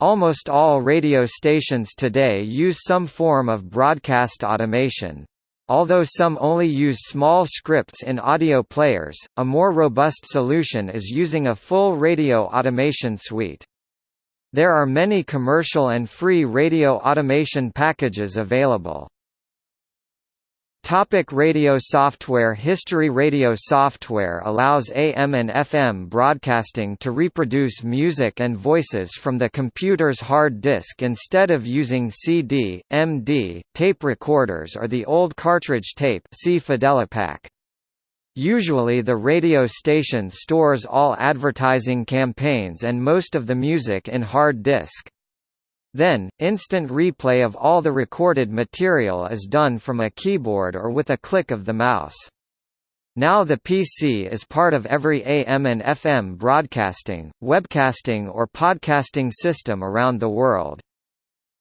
Almost all radio stations today use some form of broadcast automation. Although some only use small scripts in audio players, a more robust solution is using a full radio automation suite. There are many commercial and free radio automation packages available. Topic radio software History Radio software allows AM and FM broadcasting to reproduce music and voices from the computer's hard disk instead of using CD, MD, tape recorders or the old cartridge tape see. Usually the radio station stores all advertising campaigns and most of the music in hard disk. Then, instant replay of all the recorded material is done from a keyboard or with a click of the mouse. Now the PC is part of every AM and FM broadcasting, webcasting or podcasting system around the world.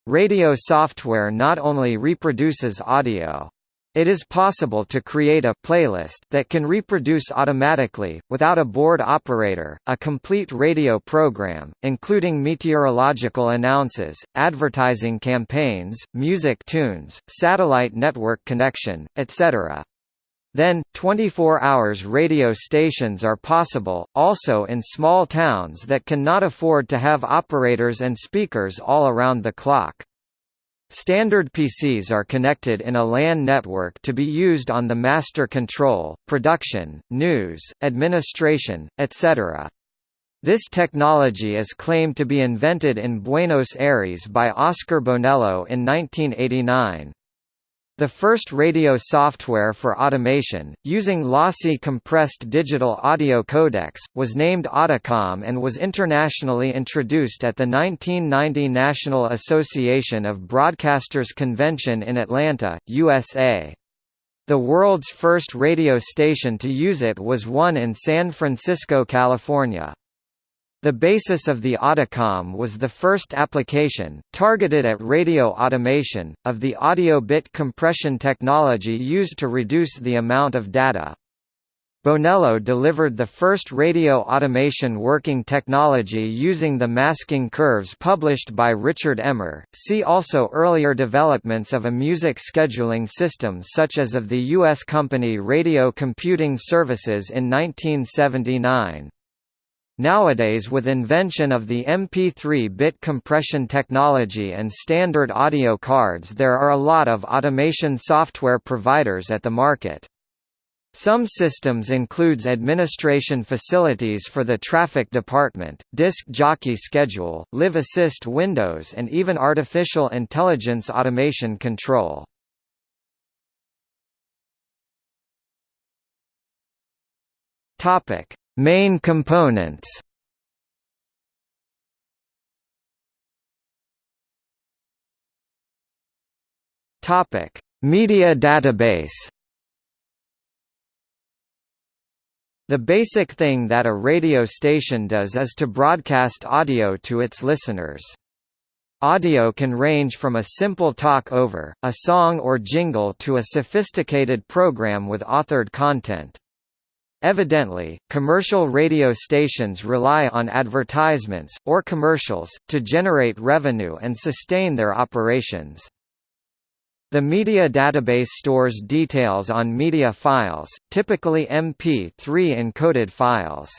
Radio software not only reproduces audio, it is possible to create a playlist that can reproduce automatically, without a board operator, a complete radio program, including meteorological announces, advertising campaigns, music tunes, satellite network connection, etc. Then, 24 hours radio stations are possible, also in small towns that cannot afford to have operators and speakers all around the clock. Standard PCs are connected in a LAN network to be used on the master control, production, news, administration, etc. This technology is claimed to be invented in Buenos Aires by Oscar Bonello in 1989. The first radio software for automation, using lossy compressed digital audio codecs, was named Audicom and was internationally introduced at the 1990 National Association of Broadcasters Convention in Atlanta, USA. The world's first radio station to use it was one in San Francisco, California. The basis of the Audicom was the first application, targeted at radio automation, of the audio bit compression technology used to reduce the amount of data. Bonello delivered the first radio automation working technology using the masking curves published by Richard Ehmer. See also earlier developments of a music scheduling system such as of the U.S. company Radio Computing Services in 1979. Nowadays with invention of the MP3-bit compression technology and standard audio cards there are a lot of automation software providers at the market. Some systems includes administration facilities for the traffic department, disc jockey schedule, live assist windows and even artificial intelligence automation control. Topic: Main components Topic: Media database. The basic thing that a radio station does is to broadcast audio to its listeners. Audio can range from a simple talk over, a song or jingle to a sophisticated program with authored content. Evidently, commercial radio stations rely on advertisements, or commercials, to generate revenue and sustain their operations. The media database stores details on media files, typically MP3 encoded files.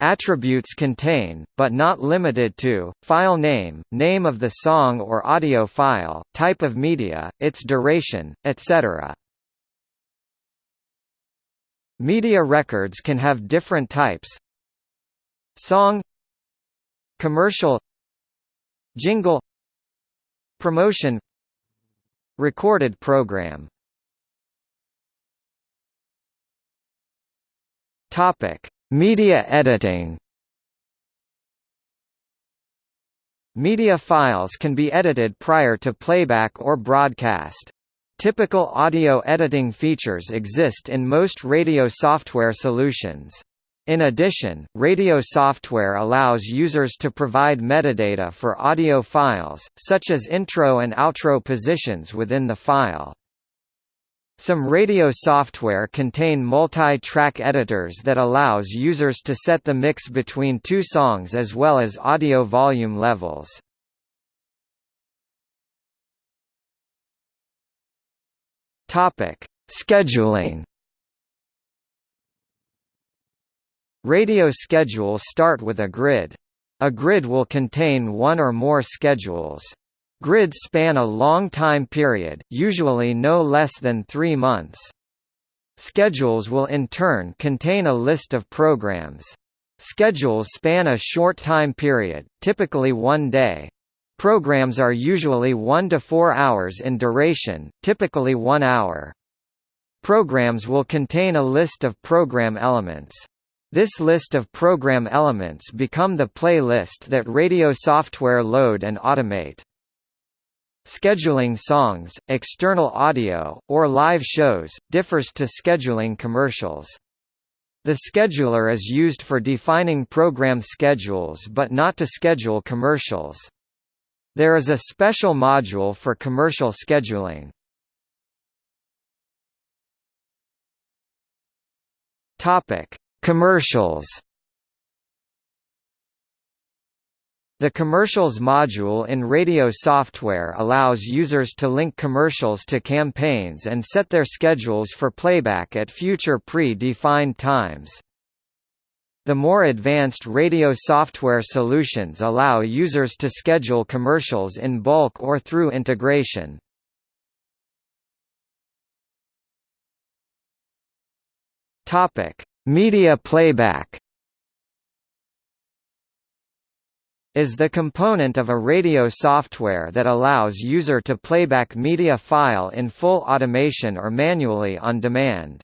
Attributes contain, but not limited to, file name, name of the song or audio file, type of media, its duration, etc. Media records can have different types. Song. Commercial. Jingle. Promotion. Recorded program. Topic: Media editing. Media files can be edited prior to playback or broadcast. Typical audio editing features exist in most radio software solutions. In addition, radio software allows users to provide metadata for audio files, such as intro and outro positions within the file. Some radio software contain multi-track editors that allows users to set the mix between two songs as well as audio volume levels. Topic: Scheduling. Radio schedules start with a grid. A grid will contain one or more schedules. Grids span a long time period, usually no less than three months. Schedules will in turn contain a list of programs. Schedules span a short time period, typically one day. Programs are usually 1 to 4 hours in duration, typically 1 hour. Programs will contain a list of program elements. This list of program elements become the playlist that radio software load and automate. Scheduling songs, external audio, or live shows, differs to scheduling commercials. The scheduler is used for defining program schedules but not to schedule commercials. There is a special module for commercial scheduling. Topic: Commercials The Commercials module in radio software allows users to link commercials to campaigns and set their schedules for playback at future pre-defined times. The more advanced radio software solutions allow users to schedule commercials in bulk or through integration. Media playback is the component of a radio software that allows user to playback media file in full automation or manually on demand.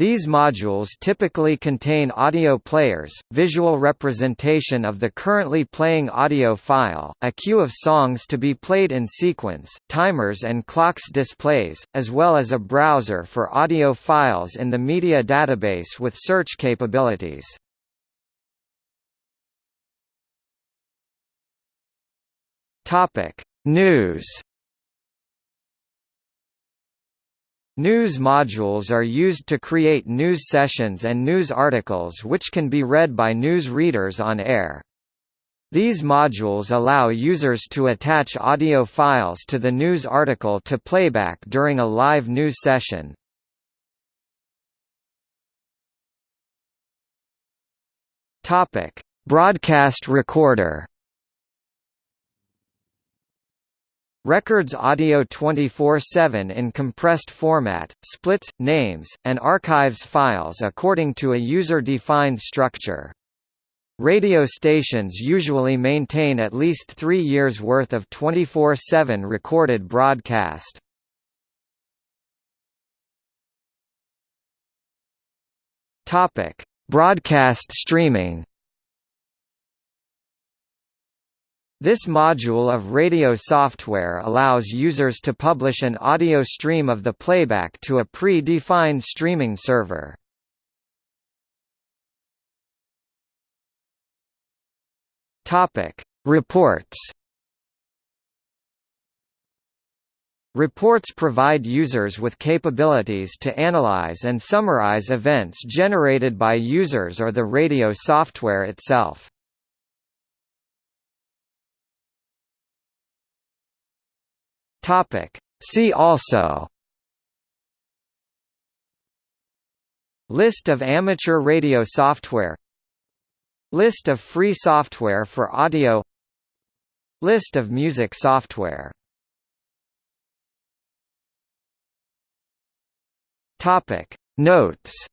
These modules typically contain audio players, visual representation of the currently playing audio file, a queue of songs to be played in sequence, timers and clocks displays, as well as a browser for audio files in the media database with search capabilities. News. News modules are used to create news sessions and news articles which can be read by news readers on air. These modules allow users to attach audio files to the news article to playback during a live news session. Broadcast recorder. Records audio 24-7 in compressed format, splits, names, and archives files according to a user-defined structure. Radio stations usually maintain at least three years' worth of 24-7 recorded broadcast. Broadcast streaming This module of radio software allows users to publish an audio stream of the playback to a pre-defined streaming server. Topic: Reports. Reports provide users with capabilities to analyze and summarize events generated by users or the radio software itself. Topic. See also. List of amateur radio software. List of free software for audio. List of music software. Topic. Notes